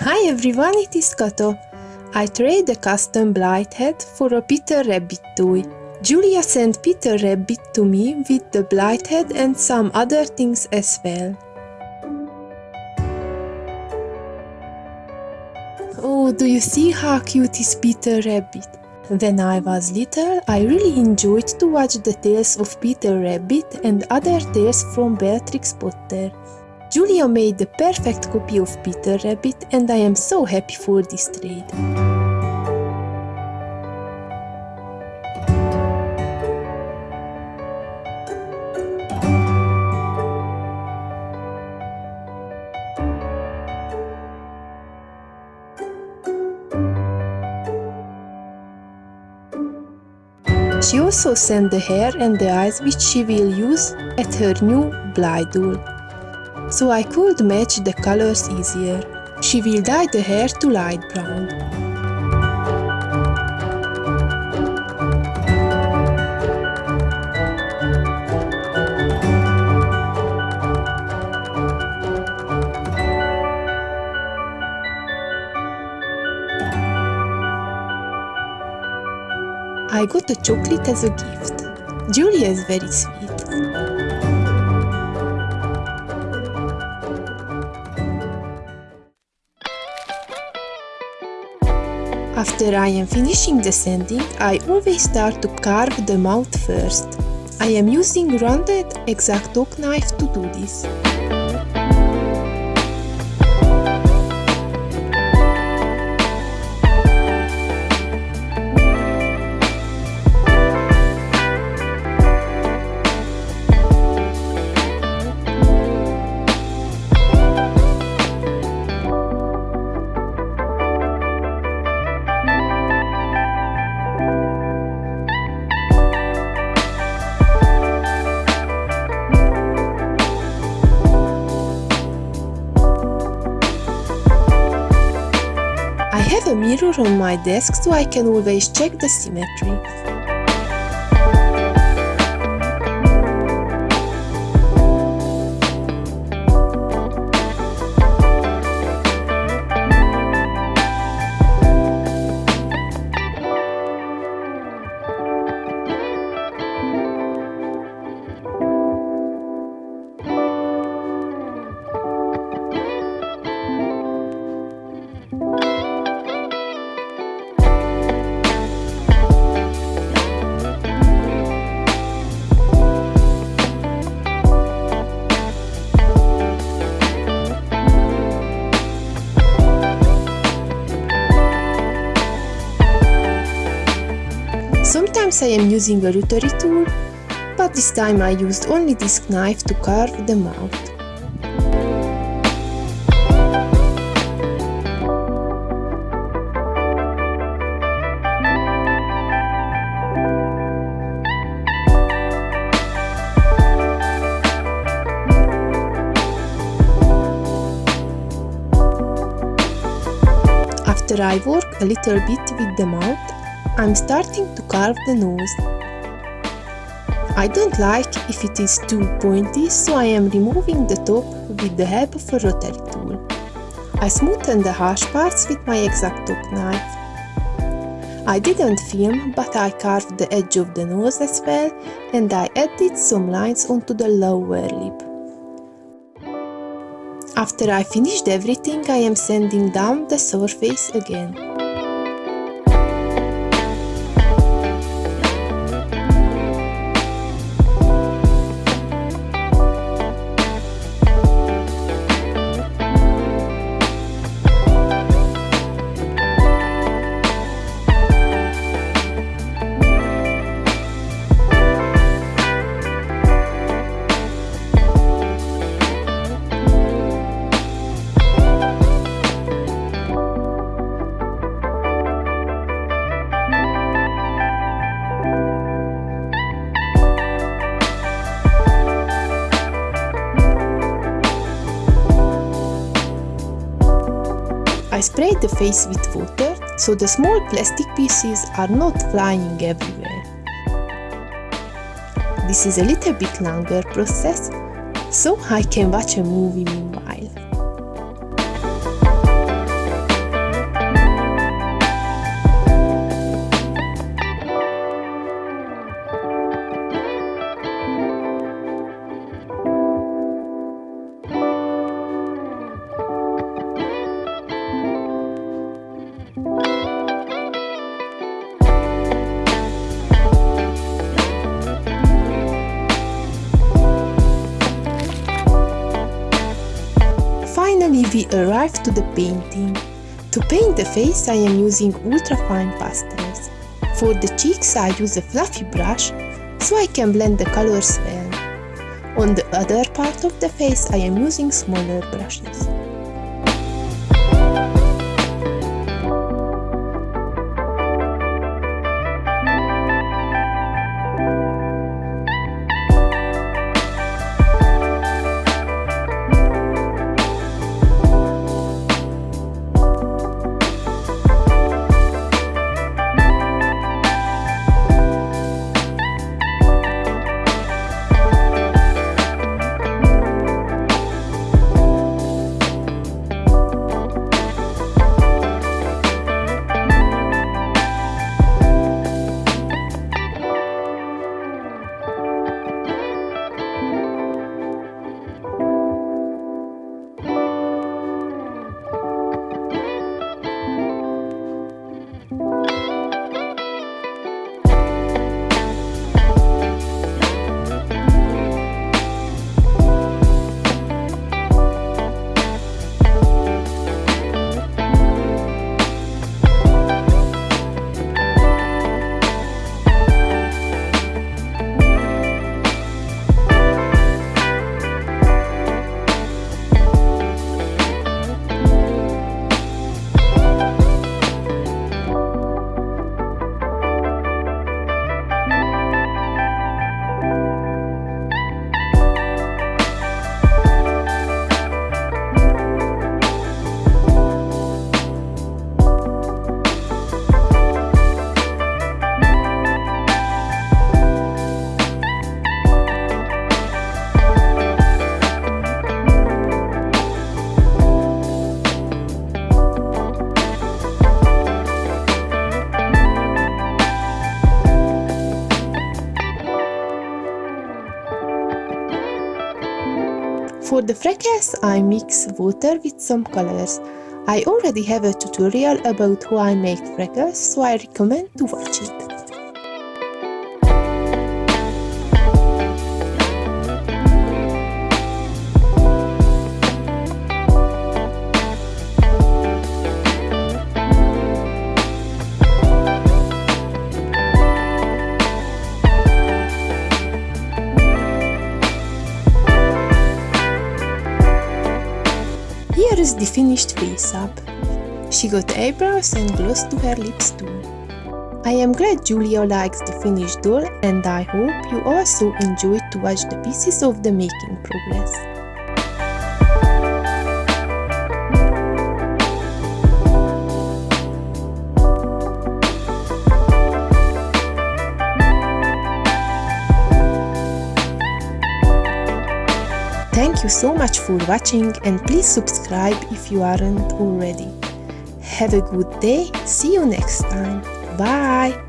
Hi everyone, it is Kato. I trade a custom Blythe head for a Peter Rabbit toy. Julia sent Peter Rabbit to me with the Blythe head and some other things as well. Oh, do you see how cute is Peter Rabbit? When I was little, I really enjoyed to watch the tales of Peter Rabbit and other tales from Beatrix Potter. Julia made the perfect copy of Peter Rabbit and I am so happy for this trade. She also sent the hair and the eyes which she will use at her new Blythe doll. So I could match the colors easier. She will dye the hair to light brown. I got a chocolate as a gift. Julia is very sweet. After I am finishing the sanding, I always start to carve the mouth first. I am using rounded X-Acto knife to do this. Mirror on my desk so I can always check the symmetry. Sometimes I am using a rotary tool, but this time I used only this knife to carve the mouth. After I work a little bit with the mouth, I'm starting to carve the nose. I don't like if it is too pointy, so I am removing the top with the help of a rotary tool. I smoothen the harsh parts with my X-Acto knife. I didn't film, but I carved the edge of the nose as well, and I added some lines onto the lower lip. After I finished everything, I am sanding down the surface again. I sprayed the face with water so the small plastic pieces are not flying everywhere. This is a little bit longer process, so I can watch a movie we arrive to the painting. To paint the face I am using ultra-fine pastels. For the cheeks I use a fluffy brush so I can blend the colors well. On the other part of the face I am using smaller brushes. For the freckles I mix water with some colors. I already have a tutorial about how I make freckles, so I recommend to watch it. Here is the finished face up. She got eyebrows and gloss to her lips too. I am glad Julia likes the finished doll and I hope you also enjoyed to watch the pieces of the making progress. Thank you so much for watching and please subscribe if you aren't already. Have a good day, see you next time, bye!